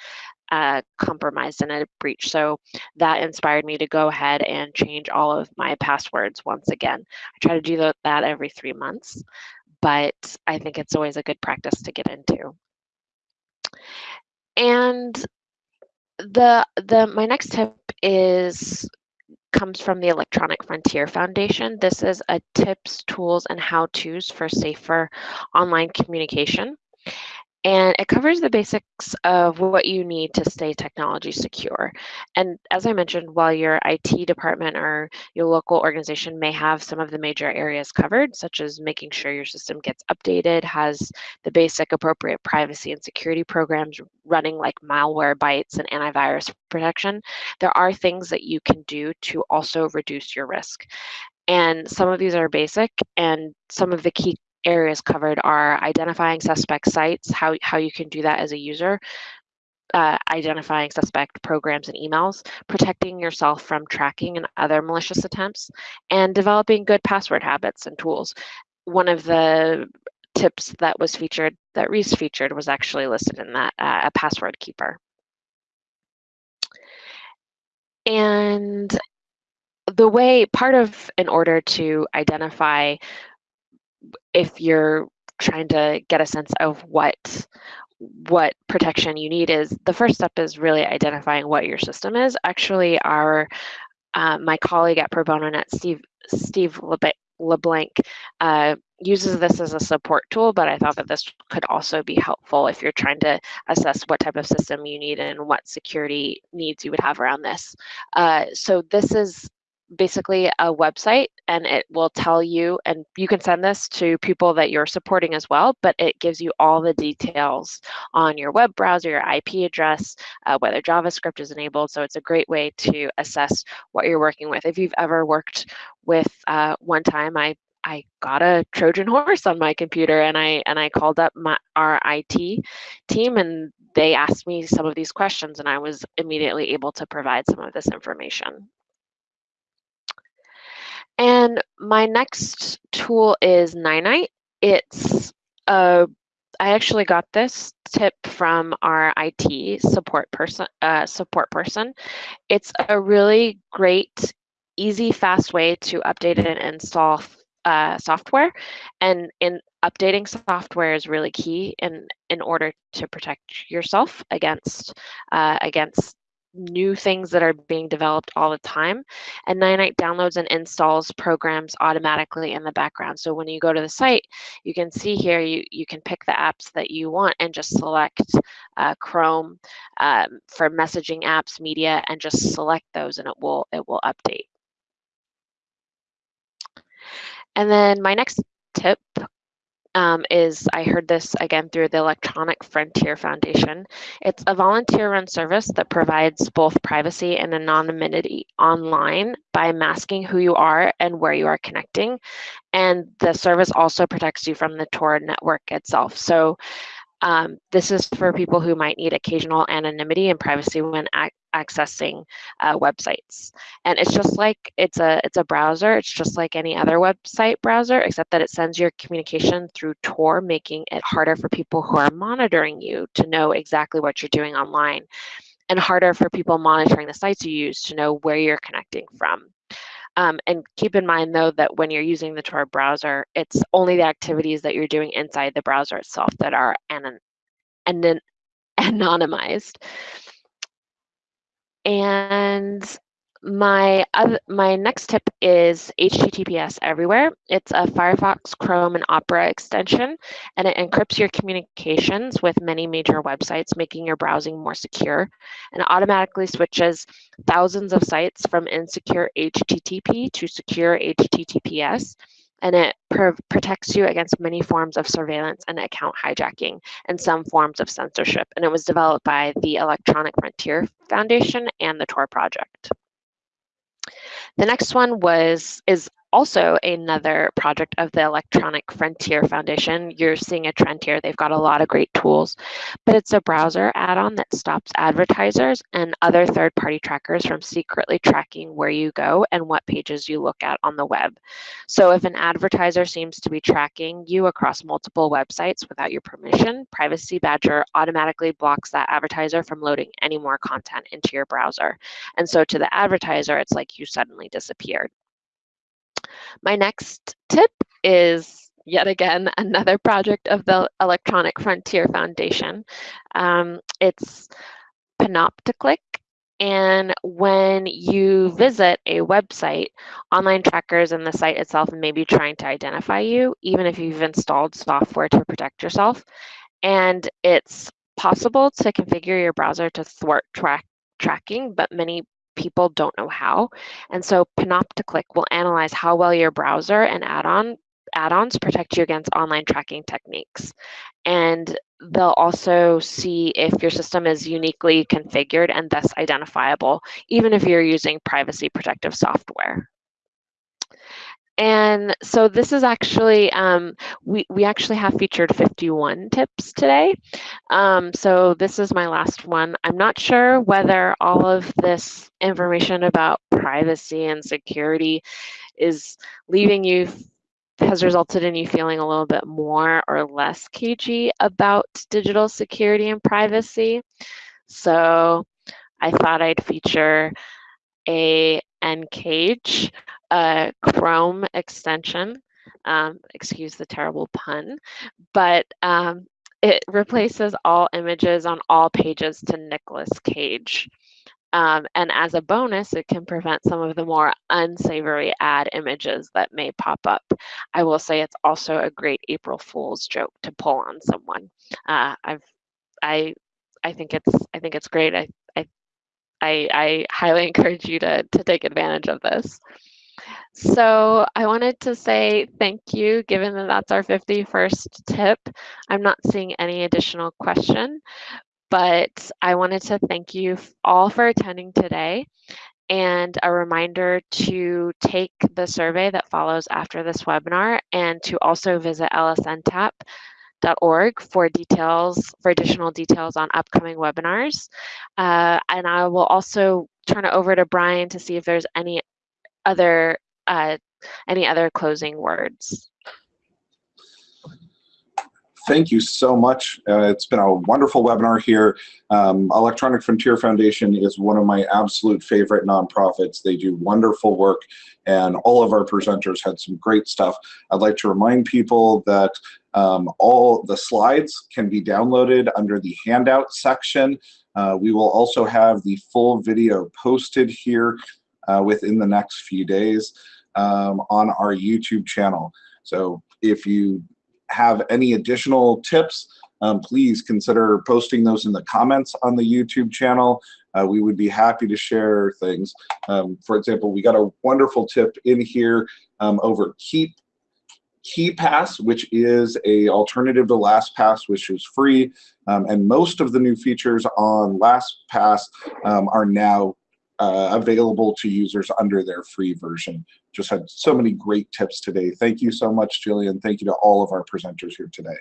uh, compromised in a breach. So that inspired me to go ahead and change all of my passwords once again. I try to do that every three months, but I think it's always a good practice to get into. And the the my next tip is comes from the Electronic Frontier Foundation. This is a tips, tools, and how-tos for safer online communication and it covers the basics of what you need to stay technology secure. And as I mentioned, while your IT department or your local organization may have some of the major areas covered, such as making sure your system gets updated, has the basic appropriate privacy and security programs running like Malwarebytes and antivirus protection, there are things that you can do to also reduce your risk. And some of these are basic, and some of the key areas covered are identifying suspect sites, how, how you can do that as a user, uh, identifying suspect programs and emails, protecting yourself from tracking and other malicious attempts, and developing good password habits and tools. One of the tips that was featured, that Reese featured, was actually listed in that, uh, a password keeper. And the way, part of, in order to identify if you're trying to get a sense of what what protection you need is the first step is really identifying what your system is. Actually, our uh, my colleague at Pro Bono Steve Steve LeBlanc, uh, uses this as a support tool, but I thought that this could also be helpful if you're trying to assess what type of system you need and what security needs you would have around this. Uh, so this is basically a website and it will tell you, and you can send this to people that you're supporting as well, but it gives you all the details on your web browser, your IP address, uh, whether JavaScript is enabled. So it's a great way to assess what you're working with. If you've ever worked with, uh, one time I I got a Trojan horse on my computer and I and I called up my our IT team and they asked me some of these questions and I was immediately able to provide some of this information. And my next tool is Ninite. It's a, I actually got this tip from our IT support person. Uh, support person. It's a really great, easy, fast way to update and install uh, software. And in updating software is really key in in order to protect yourself against uh, against new things that are being developed all the time. And Ninite downloads and installs programs automatically in the background. So when you go to the site, you can see here, you, you can pick the apps that you want and just select uh, Chrome um, for messaging apps, media, and just select those and it will, it will update. And then my next tip um, is I heard this again through the Electronic Frontier Foundation. It's a volunteer run service that provides both privacy and anonymity online by masking who you are and where you are connecting. And the service also protects you from the Tor network itself. So um, this is for people who might need occasional anonymity and privacy when ac accessing uh, websites. And it's just like it's a it's a browser. It's just like any other website browser, except that it sends your communication through Tor, making it harder for people who are monitoring you to know exactly what you're doing online, and harder for people monitoring the sites you use to know where you're connecting from. Um, and keep in mind though that when you're using the Tor browser, it's only the activities that you're doing inside the browser itself that are anon anon anonymized. And my other, my next tip is HTTPS everywhere. It's a Firefox, Chrome, and Opera extension, and it encrypts your communications with many major websites, making your browsing more secure, and automatically switches thousands of sites from insecure HTTP to secure HTTPS, and it pr protects you against many forms of surveillance and account hijacking and some forms of censorship. And it was developed by the Electronic Frontier Foundation and the Tor project. The next one was is also another project of the Electronic Frontier Foundation. You're seeing a trend here. They've got a lot of great tools, but it's a browser add-on that stops advertisers and other third-party trackers from secretly tracking where you go and what pages you look at on the web. So if an advertiser seems to be tracking you across multiple websites without your permission, Privacy Badger automatically blocks that advertiser from loading any more content into your browser. And so to the advertiser, it's like you suddenly disappeared. My next tip is yet again another project of the Electronic Frontier Foundation. Um, it's Panopticlick. And when you visit a website, online trackers and the site itself may be trying to identify you, even if you've installed software to protect yourself. And it's possible to configure your browser to thwart track tracking, but many people don't know how. And so Panopticlick will analyze how well your browser and add-on add-ons protect you against online tracking techniques. And they'll also see if your system is uniquely configured and thus identifiable, even if you're using privacy protective software. And so this is actually, um, we, we actually have featured 51 tips today. Um, so this is my last one. I'm not sure whether all of this information about privacy and security is leaving you has resulted in you feeling a little bit more or less cagey about digital security and privacy. So I thought I'd feature a Ncage, a Chrome extension. Um, excuse the terrible pun, but um, it replaces all images on all pages to Nicolas Cage. Um, and as a bonus, it can prevent some of the more unsavory ad images that may pop up. I will say it's also a great April Fool's joke to pull on someone. Uh, I've, I, I think it's, I think it's great. I, I, I, I highly encourage you to to take advantage of this. So I wanted to say thank you, given that that's our 51st tip. I'm not seeing any additional question, but I wanted to thank you all for attending today and a reminder to take the survey that follows after this webinar and to also visit lsntap.org for details, for additional details on upcoming webinars. Uh, and I will also turn it over to Brian to see if there's any other uh, any other closing words. Thank you so much. Uh, it's been a wonderful webinar here. Um, Electronic Frontier Foundation is one of my absolute favorite nonprofits. They do wonderful work and all of our presenters had some great stuff. I'd like to remind people that um, all the slides can be downloaded under the handout section. Uh, we will also have the full video posted here uh, within the next few days um, on our YouTube channel. So if you have any additional tips, um, please consider posting those in the comments on the YouTube channel. Uh, we would be happy to share things. Um, for example, we got a wonderful tip in here um, over Keep KeePass, which is a alternative to LastPass, which is free. Um, and most of the new features on LastPass um, are now uh, available to users under their free version. Just had so many great tips today. Thank you so much, Jillian. Thank you to all of our presenters here today.